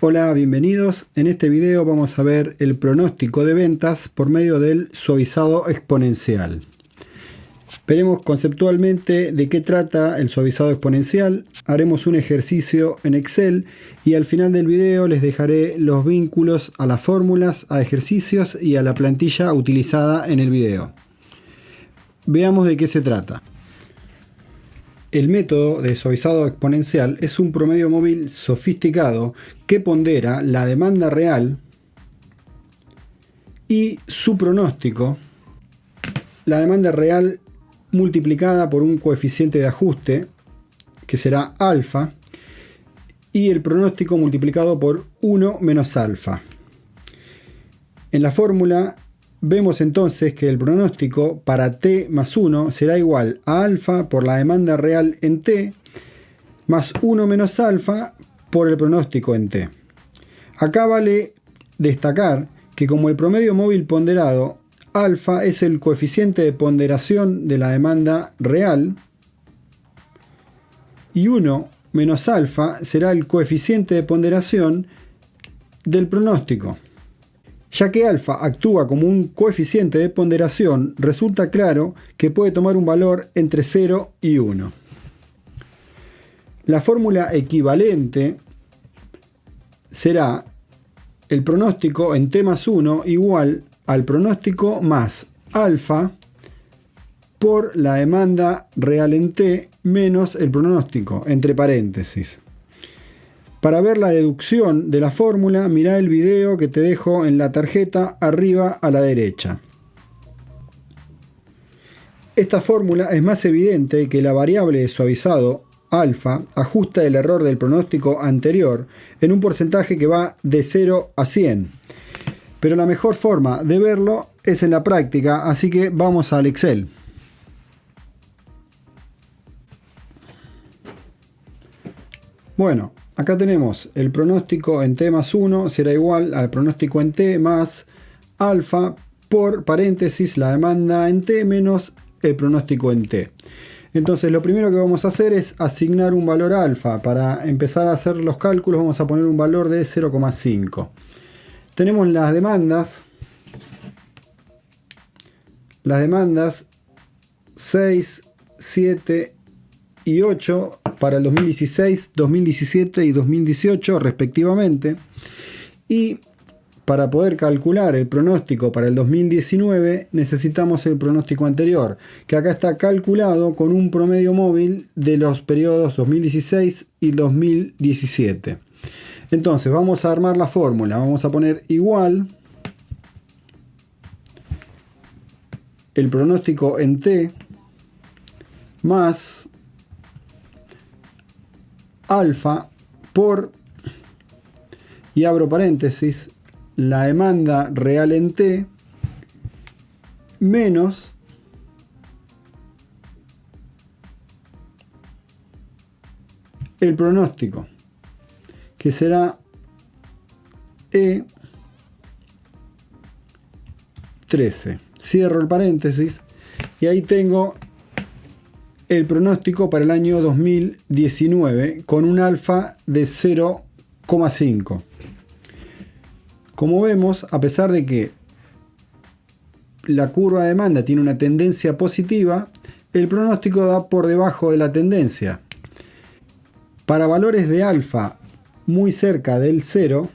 Hola, bienvenidos. En este video vamos a ver el pronóstico de ventas por medio del suavizado exponencial. Veremos conceptualmente de qué trata el suavizado exponencial, haremos un ejercicio en Excel y al final del video les dejaré los vínculos a las fórmulas, a ejercicios y a la plantilla utilizada en el video. Veamos de qué se trata. El método de suavizado exponencial es un promedio móvil sofisticado que pondera la demanda real y su pronóstico. La demanda real multiplicada por un coeficiente de ajuste que será alfa y el pronóstico multiplicado por 1 menos alfa. En la fórmula vemos entonces que el pronóstico para t más 1 será igual a alfa por la demanda real en t más 1 menos alfa por el pronóstico en t. Acá vale destacar que como el promedio móvil ponderado alfa es el coeficiente de ponderación de la demanda real y 1 menos alfa será el coeficiente de ponderación del pronóstico. Ya que alfa actúa como un coeficiente de ponderación, resulta claro que puede tomar un valor entre 0 y 1. La fórmula equivalente será el pronóstico en t más 1 igual al pronóstico más alfa por la demanda real en t menos el pronóstico, entre paréntesis. Para ver la deducción de la fórmula, mira el video que te dejo en la tarjeta arriba a la derecha. Esta fórmula es más evidente que la variable de suavizado alfa ajusta el error del pronóstico anterior en un porcentaje que va de 0 a 100 pero la mejor forma de verlo es en la práctica, así que vamos al Excel. Bueno, acá tenemos el pronóstico en t más 1 será igual al pronóstico en t más alfa por paréntesis la demanda en t menos el pronóstico en t. Entonces lo primero que vamos a hacer es asignar un valor alfa. Para empezar a hacer los cálculos vamos a poner un valor de 0,5 tenemos las demandas, las demandas 6, 7 y 8 para el 2016, 2017 y 2018 respectivamente. Y para poder calcular el pronóstico para el 2019 necesitamos el pronóstico anterior, que acá está calculado con un promedio móvil de los periodos 2016 y 2017. Entonces vamos a armar la fórmula. Vamos a poner igual el pronóstico en T más alfa por, y abro paréntesis, la demanda real en T menos el pronóstico que será E13. Cierro el paréntesis y ahí tengo el pronóstico para el año 2019 con un alfa de 0,5. Como vemos, a pesar de que la curva de demanda tiene una tendencia positiva, el pronóstico da por debajo de la tendencia. Para valores de alfa muy cerca del 0,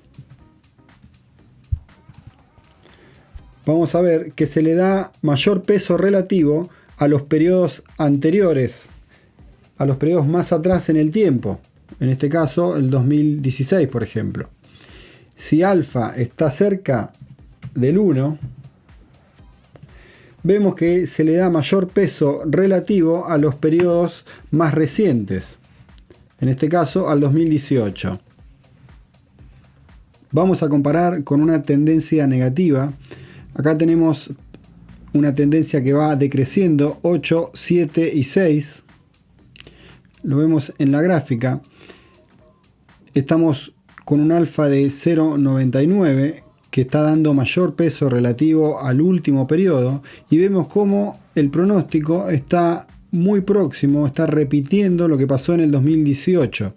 vamos a ver que se le da mayor peso relativo a los periodos anteriores, a los periodos más atrás en el tiempo, en este caso el 2016 por ejemplo. Si alfa está cerca del 1, vemos que se le da mayor peso relativo a los periodos más recientes, en este caso al 2018. Vamos a comparar con una tendencia negativa. Acá tenemos una tendencia que va decreciendo 8, 7 y 6. Lo vemos en la gráfica. Estamos con un alfa de 0,99 que está dando mayor peso relativo al último periodo y vemos cómo el pronóstico está muy próximo, está repitiendo lo que pasó en el 2018,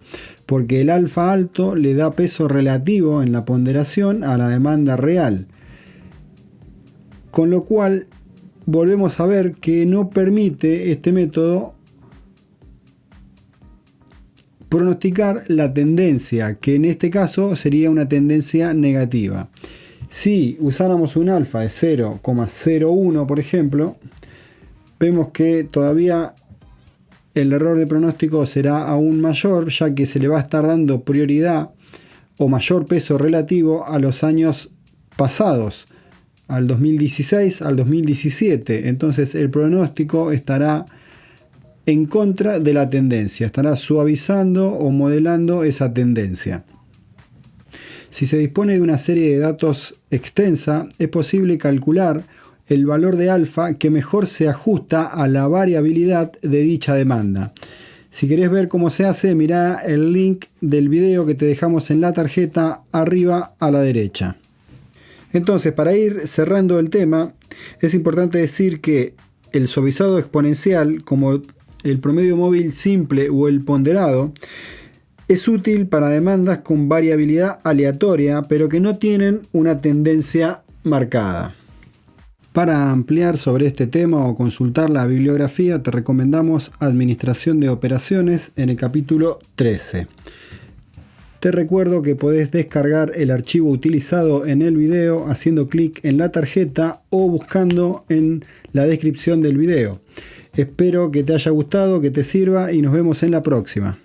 porque el alfa alto le da peso relativo en la ponderación a la demanda real. Con lo cual volvemos a ver que no permite este método pronosticar la tendencia, que en este caso sería una tendencia negativa. Si usáramos un alfa de 0,01 por ejemplo, vemos que todavía el error de pronóstico será aún mayor, ya que se le va a estar dando prioridad o mayor peso relativo a los años pasados, al 2016, al 2017. Entonces el pronóstico estará en contra de la tendencia, estará suavizando o modelando esa tendencia. Si se dispone de una serie de datos extensa, es posible calcular el valor de alfa que mejor se ajusta a la variabilidad de dicha demanda. Si querés ver cómo se hace, mira el link del video que te dejamos en la tarjeta arriba a la derecha. Entonces, para ir cerrando el tema, es importante decir que el suavizado exponencial, como el promedio móvil simple o el ponderado, es útil para demandas con variabilidad aleatoria, pero que no tienen una tendencia marcada. Para ampliar sobre este tema o consultar la bibliografía te recomendamos Administración de Operaciones en el capítulo 13. Te recuerdo que podés descargar el archivo utilizado en el video haciendo clic en la tarjeta o buscando en la descripción del video. Espero que te haya gustado, que te sirva y nos vemos en la próxima.